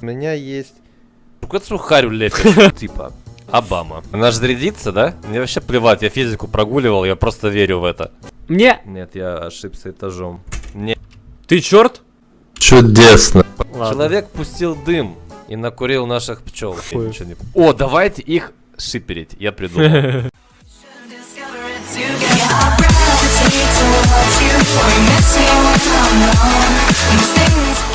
У меня есть... Какую сухарю лепишь, типа. Обама. Она же зарядится, да? Мне вообще плевать, я физику прогуливал, я просто верю в это. Мне... Нет, я ошибся этажом. Не... Ты черт? Чудесно. Ладно. Человек пустил дым и накурил наших пчел. Не- О, давайте их шиперить, я придумал.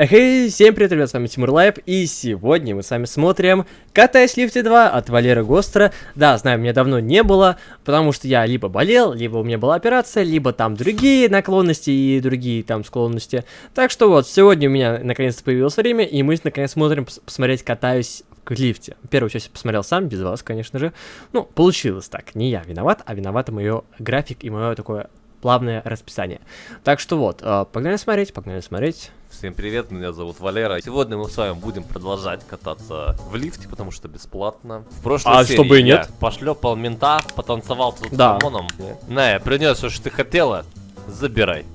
Эй, всем привет, ребят, с вами Тимур Лайп, и сегодня мы с вами смотрим «Катаясь лифте 2» от Валеры Гостера. Да, знаю, меня давно не было, потому что я либо болел, либо у меня была операция, либо там другие наклонности и другие там склонности. Так что вот, сегодня у меня наконец-то появилось время, и мы наконец смотрим пос- посмотреть «Катаюсь в лифте». Первую часть я посмотрел сам, без вас, конечно же. Ну, получилось так, не я виноват, а виноват мое график и мое такое плавное расписание. Так что вот, э, погнали смотреть, погнали смотреть. Всем привет, меня зовут Валера. Сегодня мы с вами будем продолжать кататься в лифте, потому что бесплатно. В прошлой А серии чтобы и нет. пошлепал мента, потанцевал тут Да. с Рамоном. На, принес, что ты хотела, забирай.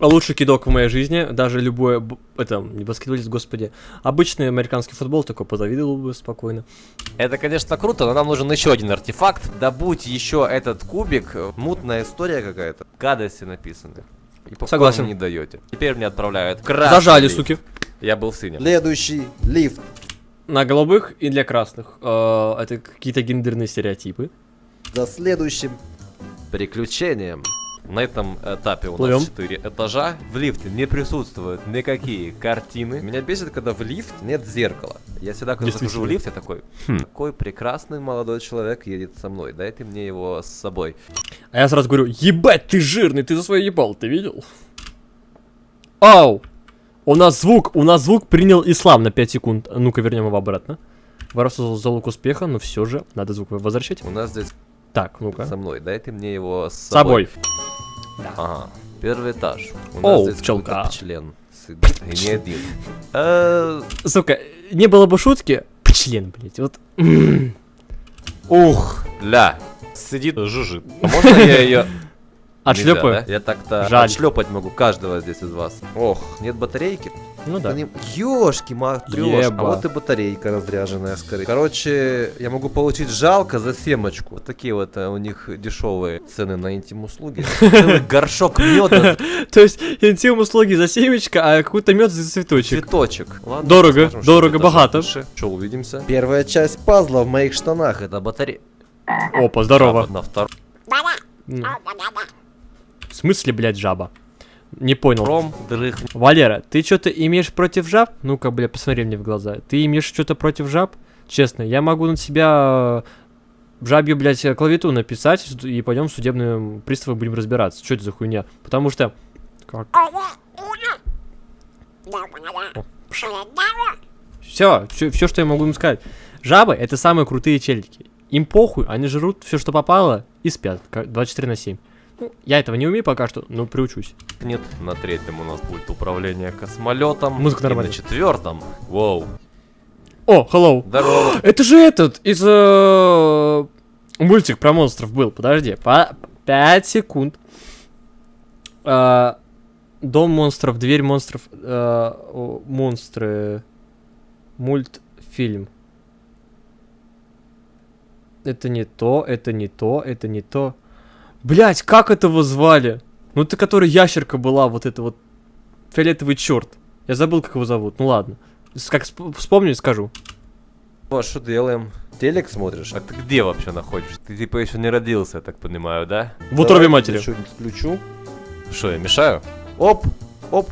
Лучший кидок в моей жизни, даже любой, это, не баскетболист, господи, обычный американский футбол такой позавидовал бы спокойно. Это, конечно, круто, но нам нужен еще один артефакт. Добудь еще этот кубик. Мутная история какая-то. Гадости написаны. И Согласен. не даете. Теперь мне отправляют красный Зажали, лифт. суки. Я был в синем. Следующий лифт. На голубых и для красных. Э, это какие-то гендерные стереотипы. За следующим. Приключением. На этом этапе у Плывем. нас 4 этажа. В лифте не присутствуют никакие картины. Меня бесит, когда в лифт нет зеркала. Я всегда, когда захожу в лифт, я такой, «Хм, какой прекрасный молодой человек едет со мной. Дайте мне его с собой. А я сразу говорю, ебать, ты жирный, ты за свое ебал, ты видел? Ау! У нас звук, у нас звук принял ислам на 5 секунд. А Ну-ка, вернем его обратно. Воровство залог успеха, но все же надо звук возвращать. У нас здесь Так, ну-ка. со мной. Дайте мне его с С собой. Ага. Первый этаж. У нас Оу, здесь пчелка. член. И не один. Сука, не было бы шутки. Член, блять, вот. Ух, ля. Сидит, жужжит. А можно я ее Отшлепаю. Я так-то Жаль. отшлепать могу каждого здесь из вас. Ох, нет батарейки? Ну да. Ёшки, матрёш. А вот и батарейка разряженная скорее. Короче, я могу получить жалко за семочку. Вот такие вот э, у них дешевые цены на интим-услуги. Целый горшок меда, То есть интим услуги за семечко, а какой-то мед за цветочек. цветочек. Дорого, дорого, богато. Что, увидимся? Первая часть пазла в моих штанах. Это батарея. Опа, здорово. На втором. В смысле, блядь, жаба? Не понял. Пром, дрых. Валера, ты что-то имеешь против жаб? Ну-ка, бля, посмотри мне в глаза. Ты имеешь что-то против жаб? Честно, я могу на тебя э, жабью, блядь, клавиатуру написать, и пойдем в судебные приставы будем разбираться. Что это за хуйня? Потому что... Как? Все, все, что я могу им сказать. Жабы это самые крутые челики. Им похуй, они жрут все, что попало, и спят. ка- 24 на 7. Ну, я этого не умею пока что, но приучусь. Нет, на третьем у нас будет управление космолетом. Музыка И на нормальная. четвертом. Воу. О, hello. Здорово. Это же этот из э, мультик про монстров был. Подожди, по 5 секунд. А, Дом монстров, дверь монстров, э, монстры, мультфильм. Это не то, это не то, это не то. Блять, как этого звали? Ну это который ящерка была, вот это вот фиолетовый черт. Я забыл, как его зовут. Ну ладно. Как сп- вспомню, скажу. Ну, а что делаем? Телек смотришь? А ты где вообще находишься? Ты типа еще не родился, я так понимаю, да? В утробе матери. Что-нибудь включу. Что, я мешаю? Оп, оп.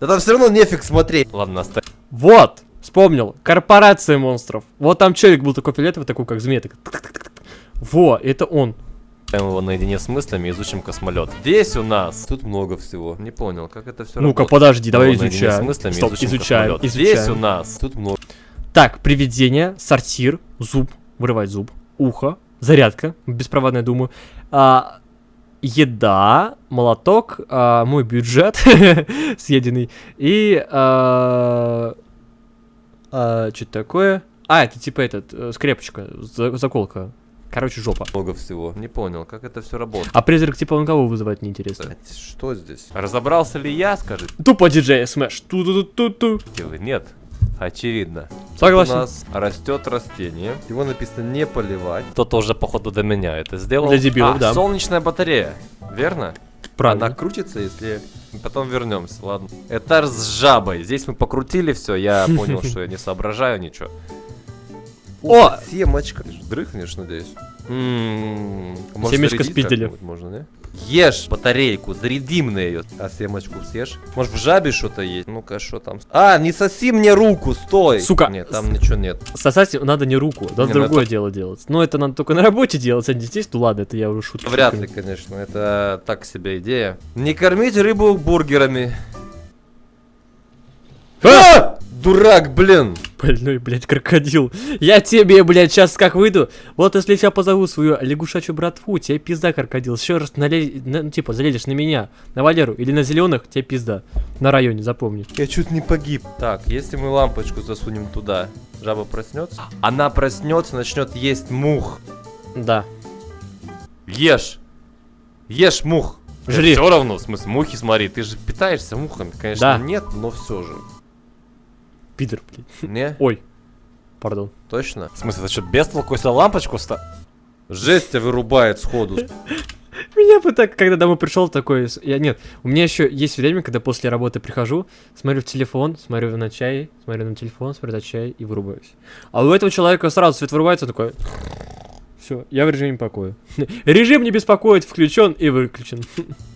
Да там все равно нефиг смотреть. Ладно, оставь. Вот, вспомнил. Корпорация монстров. Вот там челик был такой фиолетовый, такой как змея. так. Во, это он. Оставим его наедине с мыслями, изучим космолет. Здесь у нас... Тут много всего. Не понял, как это все Ну-ка, подожди, давай Наедине с изучаем. мыслями, Стоп, изучим изучаем, космолет. Здесь у изучаем. нас... Тут много... Так, привидение, сортир, зуб, вырывать зуб, ухо, зарядка, беспроводная, думаю. А, еда, молоток, а, мой бюджет съеденный и а, что такое? А, это типа этот, э, скрепочка, за- заколка. Короче, жопа. Много всего. Не понял, как это все работает. А призрак типа он кого вызывает, неинтересно. Что здесь? Разобрался ли я, скажите Тупо диджей смеш. Ту-ту-ту-ту. Нет. Очевидно. Согласен. У нас растет растение. Его написано не поливать. Кто-то уже, походу, до меня это сделал. Для дебилов, А, да. солнечная батарея. Верно? Правильно. Она крутится, если... Потом вернемся, ладно. Этаж с жабой. Здесь мы покрутили все, я понял, что я не соображаю ничего. О! Семочка. Ты же дрыхнешь, надеюсь. М, Может, Семечко спиздили. Можно, не? Ешь батарейку, зарядим на ее. А семочку съешь? Может в жабе что-то есть? Ну-ка, что там? А, не соси мне руку, стой! Сука. Нет, там ничего нет. Сосать надо не руку, надо Не, ну другое дело делать. Но это надо только на работе делать, а не здесь. Ну ладно, это я уже шутку. Вряд ли, конечно, это так себе идея. Не кормить рыбу бургерами. А! Дурак, блин! Больной, блядь, крокодил. Я тебе, блядь, сейчас как выйду. Вот если я тебя позову свою лягушачью братву, тебе пизда, крокодил. Еще раз нале... на- ну, типа, залезешь на меня, на Валеру или на зеленых, тебе пизда. На районе, запомни. Я чуть не погиб. Так, если мы лампочку засунем туда, жаба проснется? Она проснется, начнет есть мух. Да. Ешь. Ешь мух. Жри. Все равно, в смысле, мухи смотри, ты же питаешься мухами, конечно, Да. нет, но все же. Пидор, блядь. Не? Ой. Пардон. Точно? В смысле, это что, без толку, если лампочку ста... Жесть тебя вырубает сходу. Меня бы так, когда домой пришел, такой... Я, нет, у меня еще есть время, когда после работы прихожу, смотрю в телефон, смотрю на чай, смотрю на телефон, смотрю на чай и вырубаюсь. А у этого человека сразу свет вырубается, такой... Все, я в режиме покоя. Режим не беспокоить включен и выключен.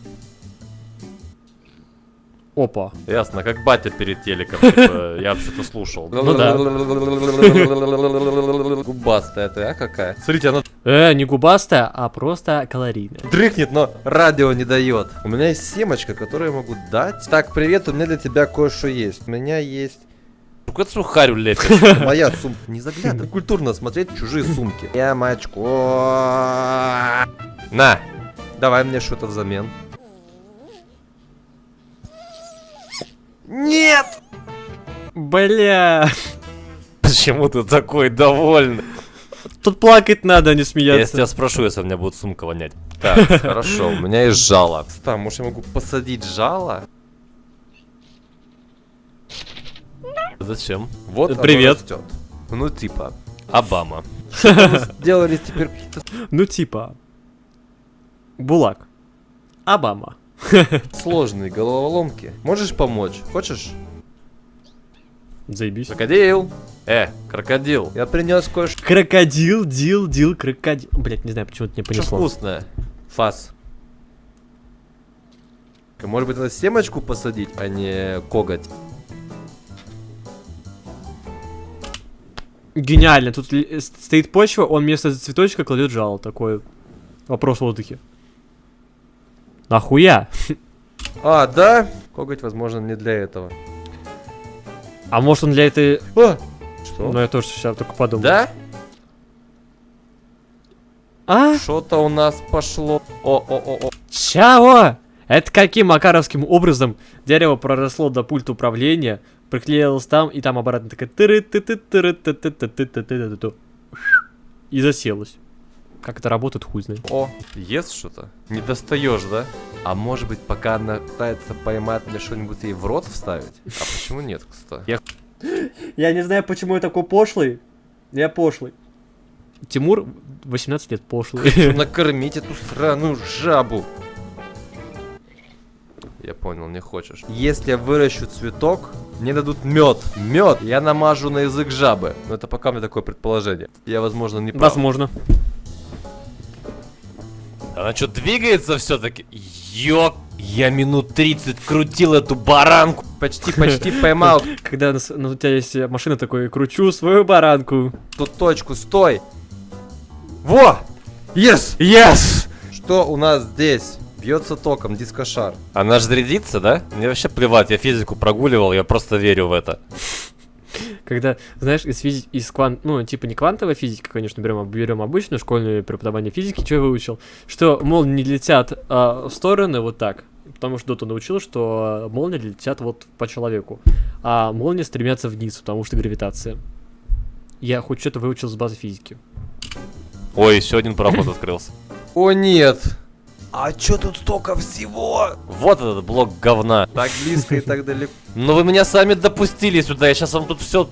Опа. Ясно, как батя перед телеком, типа, я вообще-то слушал. Ну да. Губастая ты, а какая? Смотрите, она Э, не губастая, а просто калорийная. Дрыхнет, но радио не дает. У меня есть семочка, которую я могу дать. Так, привет, у меня для тебя кое-что есть. У меня есть какую-то сухарю лепит. моя сумка. Не заглядывай. Культурно смотреть чужие сумки. Ямочку. На, Давай мне что-то взамен. Бля. почему ты такой довольный? Тут плакать надо, а не Я смеяться. тебя спрошу, если у меня будет сумка вонять. Так, хорошо, у меня есть жало. Там, может, я могу посадить жало? Зачем? Вот Привет. растет. Ну, типа, Обама. Делали теперь какие-то Ну типа. Булак. Обама. сложные головоломки. Можешь помочь? Хочешь? Заебись. Крокодил. Э, крокодил. Я принес кое-что. Крокодил, дил, дил, крокодил. Блять, не знаю, почему это не Что понесло. вкусное? Фас. Может быть, надо семочку посадить, а не коготь? Гениально. Тут э, стоит почва, он вместо цветочка кладет жало. Такой вопрос в воздухе. Нахуя? А, да? Коготь, возможно, не для этого. А может он для этой... А! Что? Ну я тоже сейчас только подумал. Да? А? Что-то у нас пошло. О-о-о-о. Чего? Это каким макаровским образом дерево проросло до пульта управления, приклеилось там и там обратно такая... И заселось. Как это работает, хуй знает. О, ест что-то? Не достаешь, да? А может быть, пока она пытается поймать мне что-нибудь ей в рот вставить? А почему нет, кстати? Я Я не знаю, почему я такой пошлый. Я пошлый. Тимур 18 лет пошлый. Накормить эту сраную жабу. Я понял, не хочешь. Если я выращу цветок, мне дадут мед. Мед! Я намажу на язык жабы. Но это пока у меня такое предположение. Я, возможно, не прав. Возможно. Она что, двигается все-таки? Ёк! Я минут 30 крутил эту баранку. Почти, почти поймал Когда ну, у тебя есть машина такой, кручу свою баранку. ту точку. Стой! Во! Yes! Yes! Что у нас здесь? Бьется током, дискошар. Она же зарядится, да? Мне вообще плевать, я физику прогуливал, я просто верю в это. Когда, знаешь, из физики, из квант, ну, типа не квантовая физика, конечно, берем, берем обычную школьное преподавание физики, что я выучил, что молнии не летят а, в стороны вот так, потому что Дота научил, что а, молнии летят вот по человеку, а молнии стремятся вниз, потому что гравитация. Я хоть что-то выучил с базы физики. Ой, еще один проход открылся. О нет! А чё тут столько всего? Вот этот блок говна. Так близко и так далеко. Но вы меня сами допустили сюда, я сейчас вам тут все...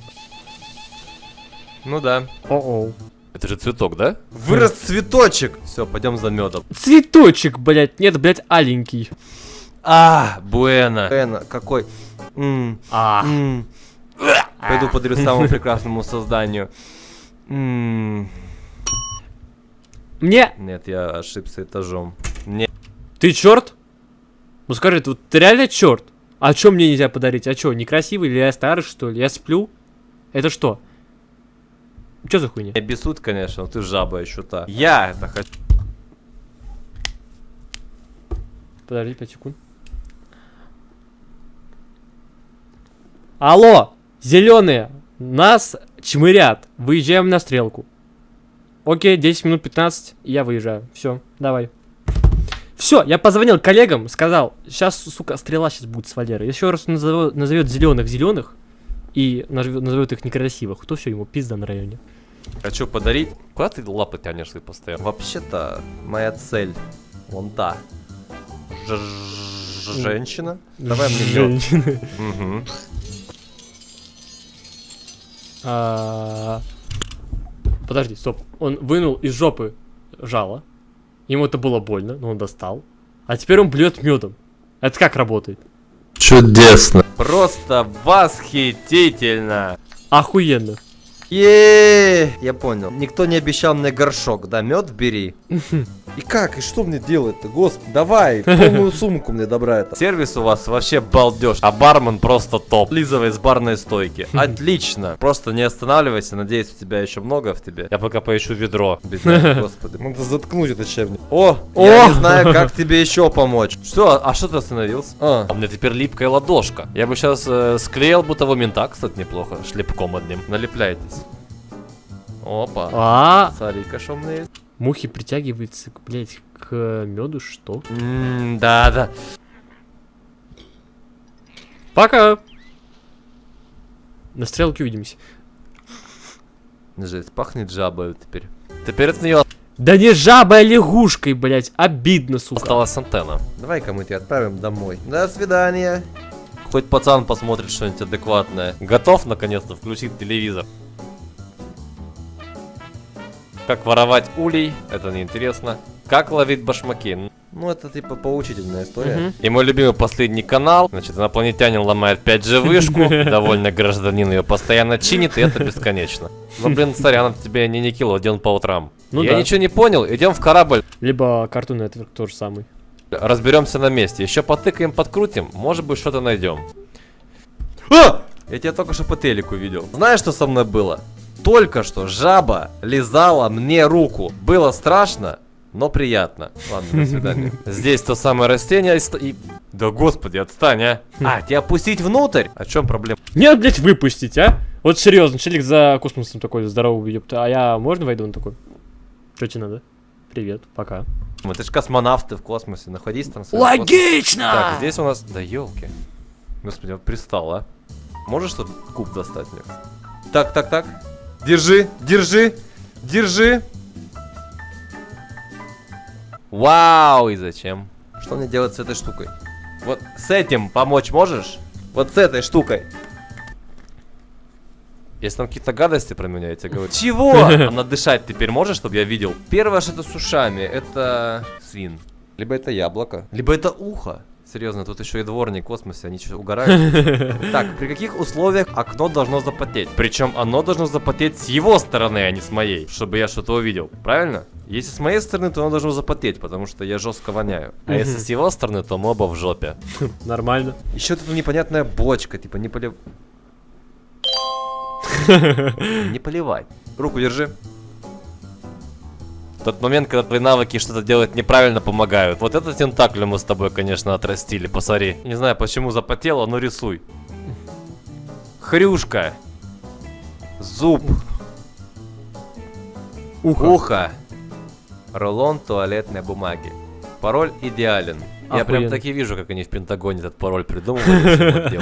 Ну да. О-оу. Это же цветок, да? Вырос цветочек. Все, пойдем за медом. Цветочек, блядь. Нет, блядь, аленький. А, буэна. Эна, какой? М, А. м. Пойду подарю самому прекрасному созданию. М, Мне... Нет, я ошибся этажом. Нет. Ты черт? Ну скажи, ты, вот ты реально черт? А чё мне нельзя подарить? А чё, некрасивый или я старый, что ли? Я сплю? Это что? Чё за хуйня? Меня бесут, конечно, но ты жаба еще та. Я это хочу. Подожди 5 секунд. Алло, зеленые, нас чмырят. Выезжаем на стрелку. Окей, 10 минут 15, и я выезжаю. Все, давай. Все, я позвонил коллегам, сказал, сейчас, сука, стрела сейчас будет с Валерой. Еще раз назовет, назовет зеленых зеленых и назовет, назовет их некрасивых, то все, ему пизда на районе. Хочу подарить. Куда ты лапы тянешь ты постоянно? Вообще-то, моя цель вон та. Ж- ж- Женщина. Давай мне мед. Женщины. Мгм. А, Подожди, стоп. Он вынул из жопы жало. Ему это было больно, но он достал. А теперь он блюет медом. Это как работает? Чудесно. Просто восхитительно. Охуенно. е Я понял. Никто не обещал мне горшок, да? Мед бери. И как? И что мне делать-то? Господи, давай, полную сумку мне добра это. Сервис у вас вообще балдеж, а бармен просто топ. Лизовой с барной стойки. Отлично. Просто не останавливайся, надеюсь, у тебя еще много в тебе. Я пока поищу ведро. Бедняк, господи. Надо заткнуть этот чайник. О, я О! не знаю, как тебе еще помочь. Что, а что ты остановился? А, А у меня теперь липкая ладошка. Я бы сейчас склеил бы того мента, кстати, неплохо, шлепком одним. налепляйтесь. Опа. А, Смотри-ка, что у меня есть. Мухи притягиваются, блядь, к меду, что? М, Да, да. Пока. На стрелке увидимся. Жесть, пахнет жабой теперь. Теперь от нее Да не жабой, а лягушкой, блядь. Обидно, сука. осталась антенна. Давай-ка мы тебя отправим домой. До свидания. Хоть пацан посмотрит что-нибудь адекватное. Готов наконец-то включить телевизор. Как воровать улей, это неинтересно. Как ловить башмаки. Ну, это типа поучительная история. Мгм. И мой любимый последний канал, значит, инопланетянин ломает 5G вышку, довольный гражданин ее постоянно чинит, и это бесконечно. Ну, блин, сорян, это тебе не Никелодеон по утрам. Ну Я да. ничего не понял, идем в корабль, Либо Cartoon Network тоже самый. разберемся на месте, еще потыкаем, подкрутим, может быть, что-то найдем. А! Я тебя только что по телеку видел. Знаешь, что со мной было? Только что жаба лизала мне руку. Было страшно, но приятно. Ладно, до свидания. Здесь то самое растение и. Да господи, отстань, а! А, тебя опустить внутрь? О чем проблема? Нет, блядь, выпустить, а? Вот серьезно, челик за космосом такой здоровый, ёпта. А я можно войду? Он такой. Что тебе надо? Привет, пока. Это же космонавты в космосе. Находись там. Логично! Так, здесь у нас... Да елки. Господи, вот пристал, а. Можешь что куб достать мне? Так, так, так. Держи, держи, держи. Вау, и зачем? Что мне делать с этой штукой? Вот с этим помочь можешь? Вот с этой штукой. Если там какие-то гадости про меня, я тебе говорю. Чего? А надышать теперь можешь, чтобы я видел? Первое, что это с ушами, это Свин. либо это яблоко, либо это ухо. Серьезно, тут еще и дворник в космосе, они что, угорают? Так, при каких условиях окно должно запотеть? Причем оно должно запотеть с его стороны, а не с моей, чтобы я что-то увидел. Правильно? Если с моей стороны, то оно должно запотеть, потому что я жестко воняю. А если с его стороны, то мы оба в жопе. Нормально. Еще тут непонятная бочка, типа не полив... Не поливать. Руку держи. Тот момент, когда твои навыки что-то делать неправильно помогают. Вот этот тентакль мы с тобой, конечно, отрастили, посмотри. Не знаю, почему запотело, но рисуй. Хрюшка. Зуб. Ухо. Ухо. Рулон туалетной бумаги. Пароль идеален. Я прям Охуенно. так и вижу, как они в Пентагоне этот пароль придумывали.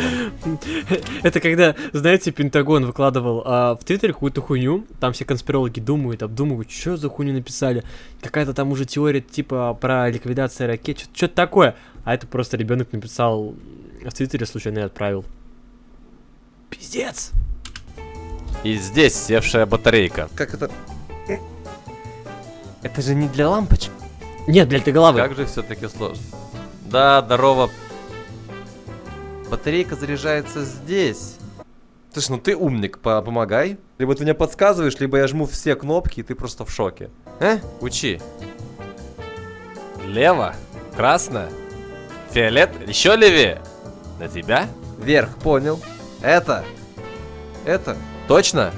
Это когда, знаете, Пентагон выкладывал а, в Твиттере какую-то хуйню, там все конспирологи думают, обдумывают, что за хуйню написали. Какая-то там уже теория типа про ликвидацию ракет, что-то такое. А это просто ребенок написал в Твиттере случайно и отправил. Пиздец. И здесь севшая батарейка. Как это? Это же не для лампочек. Нет, для этой головы. Как же все-таки сложно. Да, здорово. Батарейка заряжается здесь. Слушай, ну ты умник, по- помогай. Либо ты мне подсказываешь, либо я жму все кнопки, и ты просто в шоке. Э? Учи. Лево. Красно. Фиолет. Еще левее. На тебя? Вверх, понял. Это. Это. Точно?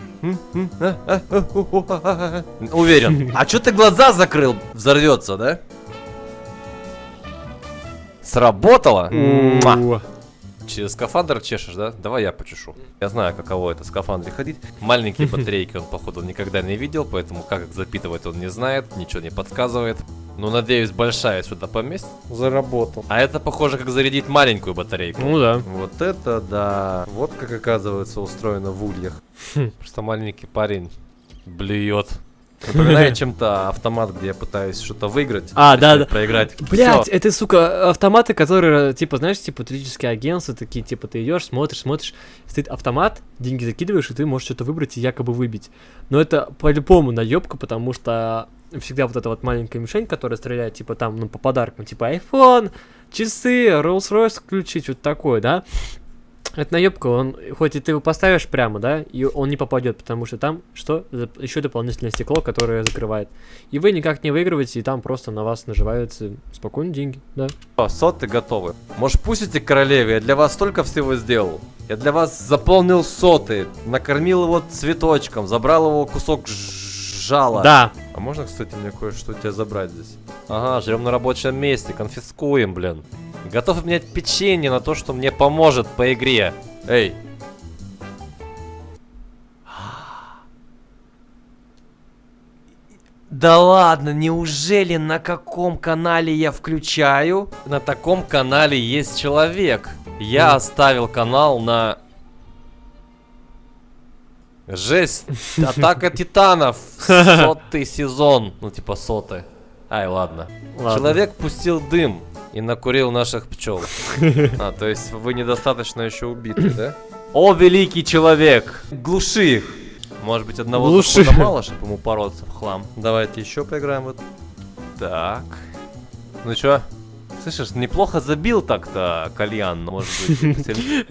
Уверен. А чё ты глаза закрыл? Взорвется, да? Сработало? Муа. Через скафандр чешешь, да? Давай я почешу. Я знаю, каково это в скафандре ходить. Маленькие батарейки он, походу, никогда не видел, поэтому как их запитывать он не знает, ничего не подсказывает. Ну, надеюсь, большая сюда поместит. Заработал. А это похоже, как зарядить маленькую батарейку. Ну да. Вот это да. Вот как оказывается устроено в ульях. Просто маленький парень блюет. Напоминает чем-то автомат, где я пытаюсь что-то выиграть. А, да, да. Проиграть. Блять, это, сука, автоматы, которые, типа, знаешь, типа, туристические агентства, такие, типа, ты идешь, смотришь, смотришь, стоит автомат, деньги закидываешь, и ты можешь что-то выбрать и якобы выбить. Но это по-любому наебка, потому что всегда вот эта вот маленькая мишень, которая стреляет, типа, там, ну, по подаркам, типа, iPhone, часы, Rolls-Royce включить, вот такое, да? Это наебка, он, хоть и ты его поставишь прямо, да, и он не попадет, потому что там, что, еще дополнительное стекло, которое закрывает. И вы никак не выигрываете, и там просто на вас наживаются спокойно деньги, да. О, соты готовы. Может, пустите королеве? Я для вас столько всего сделал. Я для вас заполнил соты, накормил его цветочком, забрал его кусок ж- жала. Да, А можно, кстати, мне кое-что у тебя забрать здесь? Ага, жрем на рабочем месте, конфискуем, блин. Готов обменять печенье на то, что мне поможет по игре. Эй, Да ладно, неужели на каком канале я включаю? На таком канале есть человек. Я оставил канал на... Жесть, Атака Титанов, сотый сезон. Ну, типа соты. Ай, ладно. Ладно. Человек пустил дым и накурил наших пчел. А, то есть вы недостаточно еще убиты, да? О, великий человек! Глуши их. Может быть, одного Глуши. мало, чтобы ему бороться в хлам. Давайте еще поиграем вот. Так. Ну чё? Слышишь, неплохо забил так-то кальян, может быть.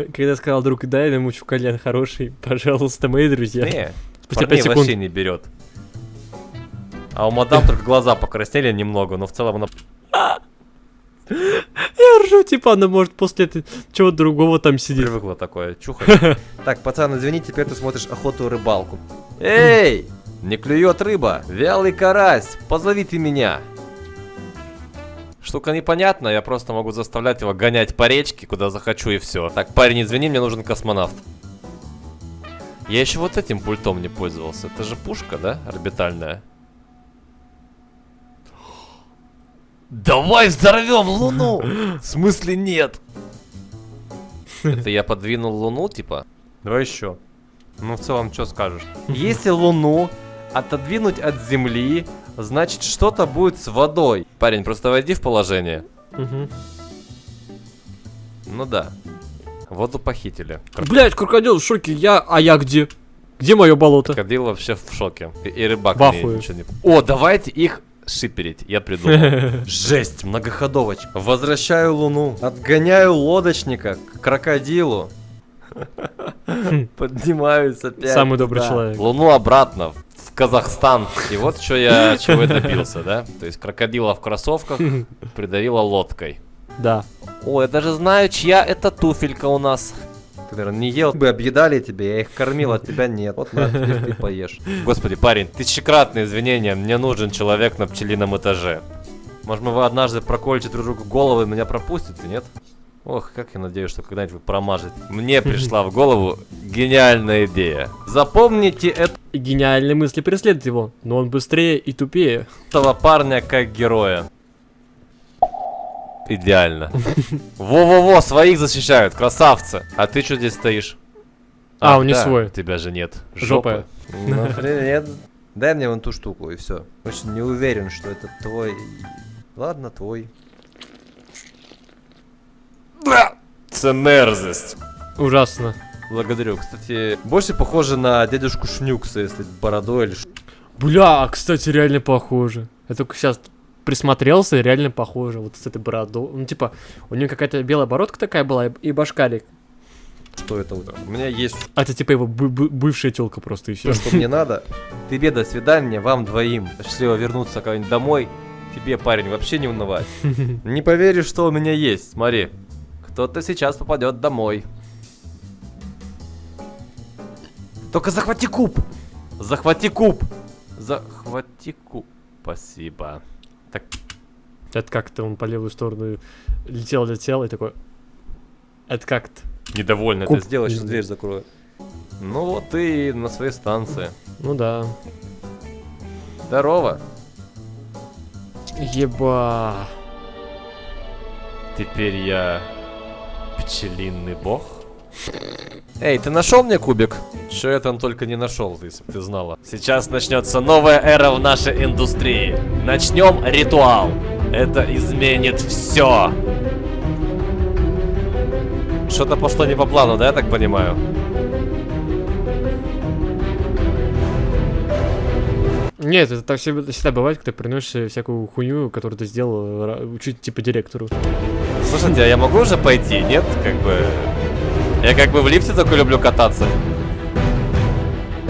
когда сказал друг, дай намучу кальян хороший, пожалуйста, мои друзья. Не, Спустя парней пять секунд. вообще не берет. А у мадам только глаза покраснели немного, но в целом она... Я ржу, типа, она может после чего-то другого там сидит. Привыкла такое чухать. Так, пацан, извини, теперь ты смотришь охоту и рыбалку. Эй! Не клюет рыба! Вялый карась! Позови ты меня! Штука непонятная, я просто могу заставлять его гонять по речке, куда захочу и все. Так, парень, извини, мне нужен космонавт. Я еще вот этим пультом не пользовался. Это же пушка, да? Орбитальная. Давай взорвем Луну! В смысле нет? Это я подвинул Луну, типа? Давай еще. Ну, в целом, что скажешь? Если Луну отодвинуть от Земли, значит что-то будет с водой. Парень, просто войди в положение. Мгм. Ну да. Воду похитили. Блять, крокодил в шоке, я, а я где? Где мое болото? Крокодил вообще в шоке. И, и рыбак ахуе. ничего не... О, давайте их шиперить. Я придумал. Жесть, многоходовочка. Возвращаю Луну. Отгоняю лодочника к крокодилу. Поднимаюсь опять. Самый добрый Да. человек. Луну обратно в Казахстан. И вот что я чего я добился, да? То есть крокодила в кроссовках придавила лодкой. Да. О, я даже знаю, чья это туфелька у нас. Ты, наверное, не ел бы, объедали тебе, я их кормил, а тебя нет. Вот на, теперь ты поешь. Господи, парень, тысячекратные извинения, мне нужен человек на пчелином этаже. Может, мы вы однажды проколите друг другу головы и меня пропустите, нет? Ох, как я надеюсь, что когда-нибудь вы промажете. Мне пришла в голову гениальная идея. Запомните И гениальные мысли преследуют его, но он быстрее и тупее. Этого парня как героя. Идеально. Во-во-во, своих защищают, красавцы. А ты что здесь стоишь? А, он не свой. Тебя же нет. Жопа. Ну, привет. Дай мне вон ту штуку и все. Очень не уверен, что это твой. Ладно, твой. Це мерзость. Ужасно. Благодарю. Кстати, больше похоже на дядюшку Шнюкса, если бородой или ш- Бля, а, кстати, реально похоже. Я только сейчас присмотрелся, и реально похоже. Вот с этой бородой. Ну, типа, у нее какая-то белая бородка такая была, и, башкарик. что это. У меня есть А это типа его бы- бы- бывшая телка просто и все. что мне надо. Тебе до свидания, вам двоим. Счастливо вернуться когда-нибудь домой. Тебе, парень, вообще не унывай. Не поверишь, что у меня есть. Смотри. Кто-то сейчас попадет домой. Только захвати куб. Захвати куб. Захвати куб. Спасибо. Так, Это как-то он по левую сторону летел, летел и такой. Это как-то. Недовольно Куб. ты. сделай, сейчас дверь закрою. Ну вот ты на своей станции. Ну да. Здорово. Еба. Теперь я пчелиный бог. Эй, ты нашел мне кубик? Что я там только не нашел, если бы ты знала. Сейчас начнется новая эра в нашей индустрии. Начнем ритуал. Это изменит все. Что-то пошло не по плану, да, я так понимаю? Нет, это так всегда, бывает, когда приносишь всякую хуйню, которую ты сделал, чуть типа директору. Слушайте, а я могу уже пойти? Нет? Как бы... Я как бы в лифте только люблю кататься.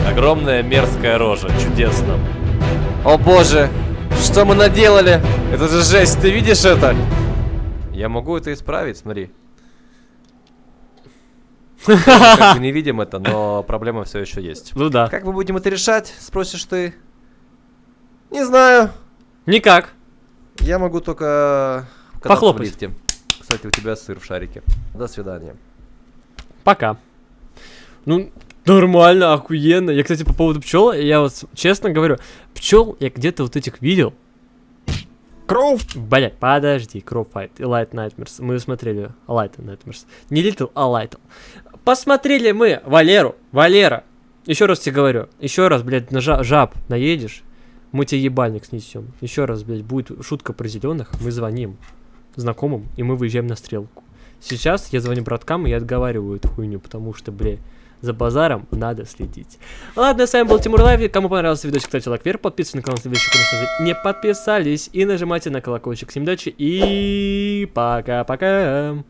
Огромная мерзкая рожа. Чудесно. О боже, что мы наделали? Это же жесть, ты видишь это? Я могу это исправить, смотри. Мы Как бы не видим это, но проблема все еще есть. Ну да. Как мы будем это решать, спросишь ты? Не знаю. Никак. Я могу только Похлопать. в лифте. Кстати, у тебя сыр в шарике. До свидания. Пока. Ну, нормально, охуенно. Я, кстати, по поводу пчел, я вот честно говорю, пчел я где-то вот этих видел. Кроу. Блять, подожди, Кроу Fight и Light Nightmares. Мы смотрели Light Nightmares. Не Little, а Light. Посмотрели мы Валеру. Валера. Еще раз тебе говорю. Еще раз, блядь, на жа- жаб наедешь, мы тебе ебальник снесем. Еще раз, блядь, будет шутка про зеленых, мы звоним знакомым, и мы выезжаем на стрелку. Сейчас я звоню браткам, и я отговариваю эту хуйню, потому что, бля, за базаром надо следить. Ладно, с вами был Тимур Лайв. Кому понравился видосик, ставьте лайк вверх, подписывайтесь на канал, если вы еще, конечно же, не подписались. И нажимайте на колокольчик. Всем удачи и пока-пока.